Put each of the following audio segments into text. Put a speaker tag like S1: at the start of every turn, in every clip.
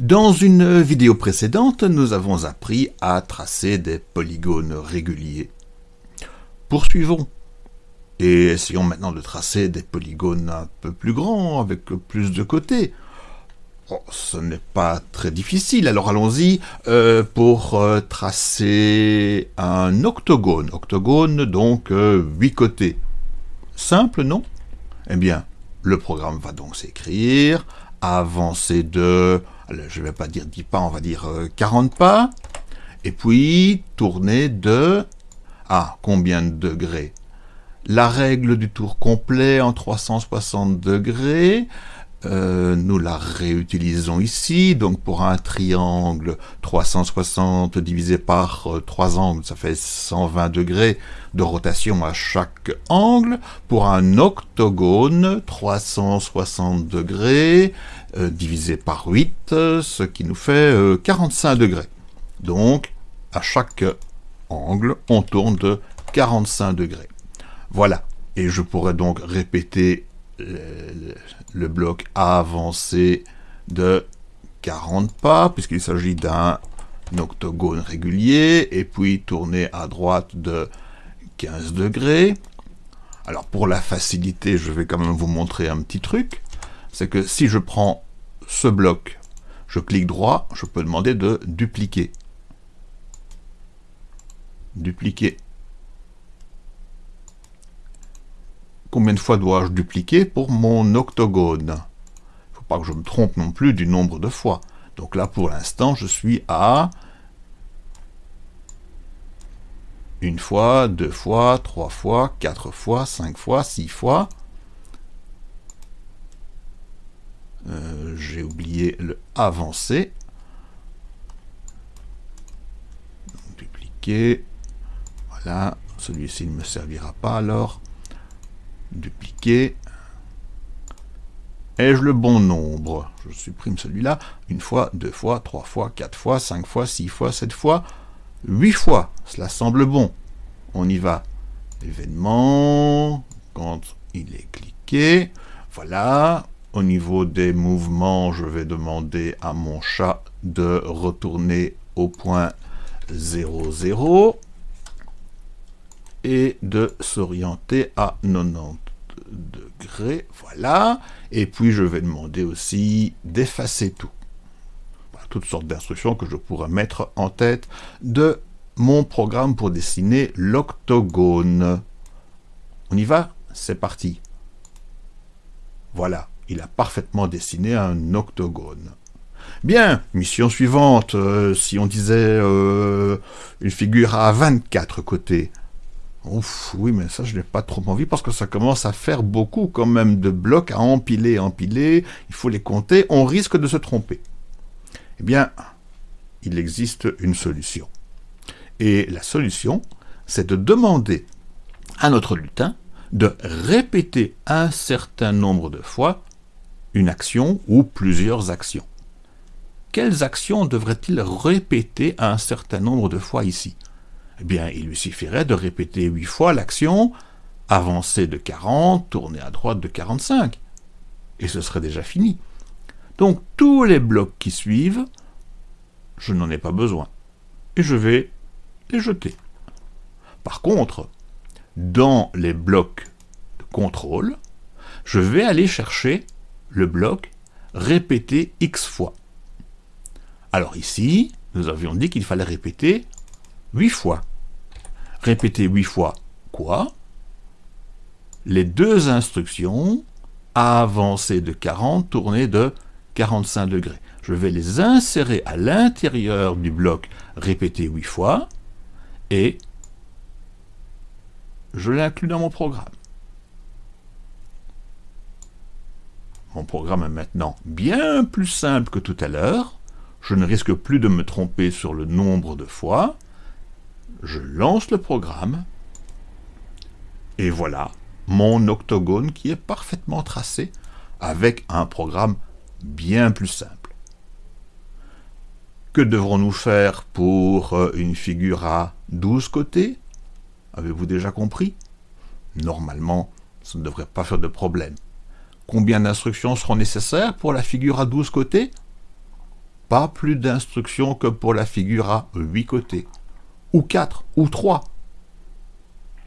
S1: Dans une vidéo précédente, nous avons appris à tracer des polygones réguliers. Poursuivons et essayons maintenant de tracer des polygones un peu plus grands, avec plus de côtés. Oh, ce n'est pas très difficile, alors allons-y euh, pour euh, tracer un octogone. Octogone, donc, euh, huit côtés. Simple, non? Eh bien, le programme va donc s'écrire, avancer de je ne vais pas dire 10 pas, on va dire 40 euh, pas, et puis tourner de... Ah, combien de degrés? La règle du tour complet en 360 degrés, euh, nous la réutilisons ici, donc pour un triangle 360 divisé par euh, trois 3 angles, ça fait 120 degrés de rotation à chaque angle. Pour un octogone, 360 degrés euh, divisé par 8, ce qui nous fait 45 degrés. Donc, à chaque angle, on tourne de 45 degrés. Voilà, et je pourrais donc répéter le, bloc avancé de 40 pas, puisqu'il s'agit d'un octogone régulier, et puis tourner à droite de 15 degrés. Alors pour la facilité, je vais quand même vous montrer un petit truc. C'est que si je prends ce bloc, je clique droit, je peux demander de dupliquer. Dupliquer. Combien de fois dois-je dupliquer pour mon octogone? Il ne faut pas que je me trompe non plus du nombre de fois. Donc là, pour l'instant, je suis à une fois, deux fois, trois fois, quatre fois, cinq fois, six fois. Euh, j'ai oublié le avancer. dupliquer. Voilà, celui-ci ne me servira pas alors dupliquer. Ai-je le bon nombre? Je supprime celui-là. Une fois, deux fois, trois fois, quatre fois, cinq fois, six fois, sept fois, huit fois. Cela semble bon. On y va. Événement, quand il est cliqué. Voilà. Au niveau des mouvements, je vais demander à mon chat de retourner au point 00 et de s'orienter à 90 degrés, voilà, et puis je vais demander aussi d'effacer tout. toutes sortes d'instructions que je pourrais mettre en tête de mon programme pour dessiner l'octogone. On y va? C'est parti. Voilà, il a parfaitement dessiné un octogone. Bien, mission suivante, euh, si on disait euh, une figure à 24 côtés, Ouf, oui, mais ça, je n'ai pas trop envie parce que ça commence à faire beaucoup quand même de blocs à empiler, empiler. Il faut les compter. On risque de se tromper. Eh bien, il existe une solution. Et la solution, c'est de demander à notre lutin de répéter un certain nombre de fois une action ou plusieurs actions. Quelles actions devrait-il répéter un certain nombre de fois ici? Eh bien, il lui suffirait de répéter huit fois l'action avancer de 40, tourner à droite de 45, et ce serait déjà fini. Donc, tous les blocs qui suivent, je n'en ai pas besoin, et je vais les jeter. Par contre, dans les blocs de contrôle, je vais aller chercher le bloc répéter x fois. Alors ici, nous avions dit qu'il fallait répéter 8 fois. Répétez 8 fois quoi? Les deux instructions, avancer de 40, tourner de 45 degrés. Je vais les insérer à l'intérieur du bloc répéter 8 fois et je l'inclus dans mon programme. Mon programme est maintenant bien plus simple que tout à l'heure. Je ne risque plus de me tromper sur le nombre de fois je lance le programme, et voilà mon octogone qui est parfaitement tracé avec un programme bien plus simple. Que devrons-nous faire pour euh, une figure à 12 côtés? Avez-vous déjà compris? Normalement, ça ne devrait pas faire de problème. Combien d'instructions seront nécessaires pour la figure à 12 côtés? Pas plus d'instructions que pour la figure à 8 côtés, ou 4, ou 3.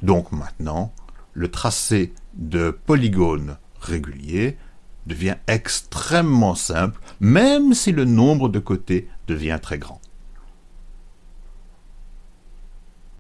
S1: Donc maintenant, le tracé de polygones réguliers devient extrêmement simple, même si le nombre de côtés devient très grand.